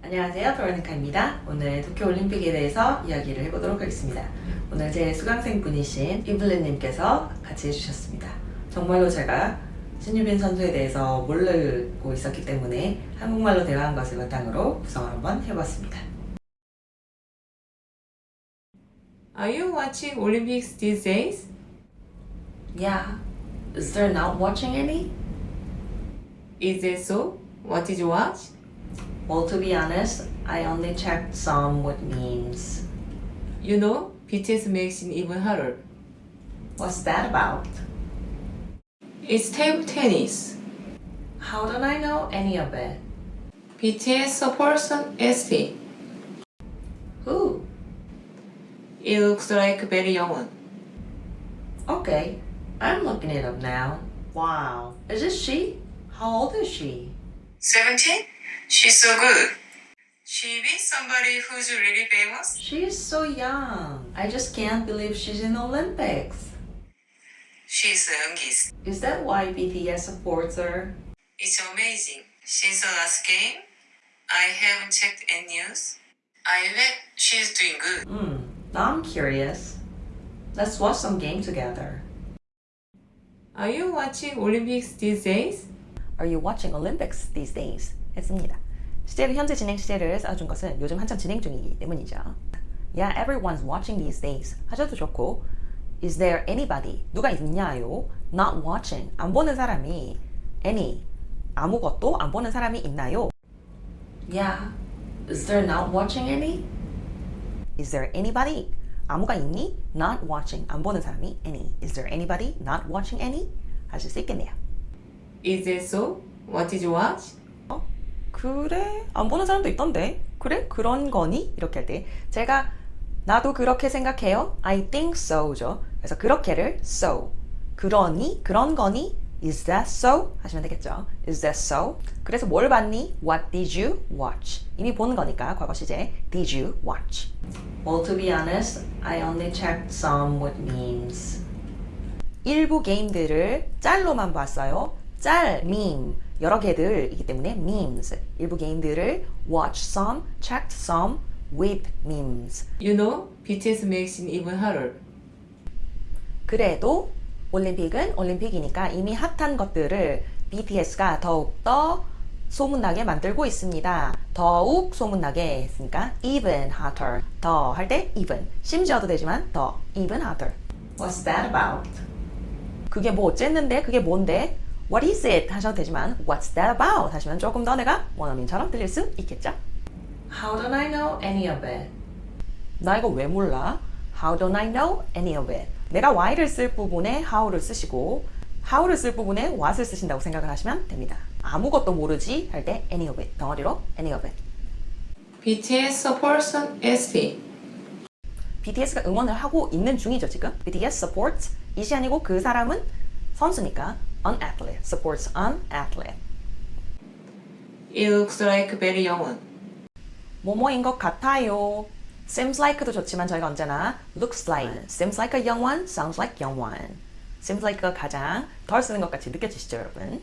안녕하세요 도로니카입니다 오늘 도쿄올림픽에 대해서 이야기를 해보도록 하겠습니다 오늘 제 수강생 분이신 이블린님께서 같이 해주셨습니다 정말로 제가 신유빈 선수에 대해서 모르고 있었기 때문에 한국말로 대화한 것을 바탕으로 구성을 한번 해봤습니다 Are you watching Olympics these days? Yeah, is there not watching any? Is it so? What did you watch? Well to be honest, I only checked some with memes You know, BTS makes it even harder. What's that about? It's table tennis. How don't I know any of it? BTS supports an ST. Who? It looks like a very young one. Okay, I'm looking it up now. Wow, is this she? How old is she? 17? She's so good. She be somebody who's really famous? She's so young. I just can't believe she's in Olympics. She's youngest. Is that why BTS supports her? It's amazing. Since the last game, I haven't checked any news. I bet she's doing good. Hmm, now I'm curious. Let's watch some game together. Are you watching Olympics these days? Are you watching Olympics these days? 했습니다. 시제로 현재 진행 시제를 써준 것은 요즘 한참 진행 중이기 때문이죠. Yeah, everyone's watching these days 하셔도 좋고 Is there anybody? 누가 있냐요? Not watching. 안 보는 사람이 any. 아무것도 안 보는 사람이 있나요? Yeah. Is there not watching any? Is there anybody? 아무가 있니? Not watching. 안 보는 사람이 any. Is there anybody not watching any? 하실 수 있겠네요. Is it so? What did you watch? 어? 그래? 안 보는 사람도 있던데? 그래? 그런 거니? 이렇게 할 때 제가 나도 그렇게 생각해요. I think so죠. 그래서 그렇게를 so. 그러니? 그런 거니? Is that so? 하시면 되겠죠. Is that so? 그래서 뭘 봤니? What did you watch? 이미 본 거니까 과거 시제 Did you watch? Well, to be honest, I only checked some with memes. 일부 게임들을 짤로만 봤어요. 짤, meme, 여러 개들이기 때문에 memes. 일부 게임들을 watch some, checked some with memes. You know, BTS makes it even harder. 그래도 올림픽은 올림픽이니까 이미 핫한 것들을 BTS가 더욱더 소문나게 만들고 있습니다. 더욱 소문나게 했으니까 even hotter. 더 할 때 even. 심지어도 되지만 더 even hotter. What's that about? 그게 뭐 어쨌는데? 그게 뭔데? What is it? 하셔도 되지만 What's that about? 하시면 조금 더 내가 원어민처럼 들릴 수 있겠죠? How don't I know any of it? 나 이거 왜 몰라? How don't I know any of it? 내가 why를 쓸 부분에 how를 쓰시고 how를 쓸 부분에 what을 쓰신다고 생각을 하시면 됩니다. 아무것도 모르지 할 때 any of it 덩어리로 any of it. BTS supports ST. BTS가 응원을 하고 있는 중이죠 지금. BTS supports 이시 아니고 그 사람은 선수니까 an athlete supports an athlete. It looks like very young one. 뭐뭐인 것 같아요. Seems like도 좋지만 저희가 언제나 looks like, seems like a young one, sounds like young one. Seems like가 가장 덜 쓰는 것 같이 느껴지시죠 여러분?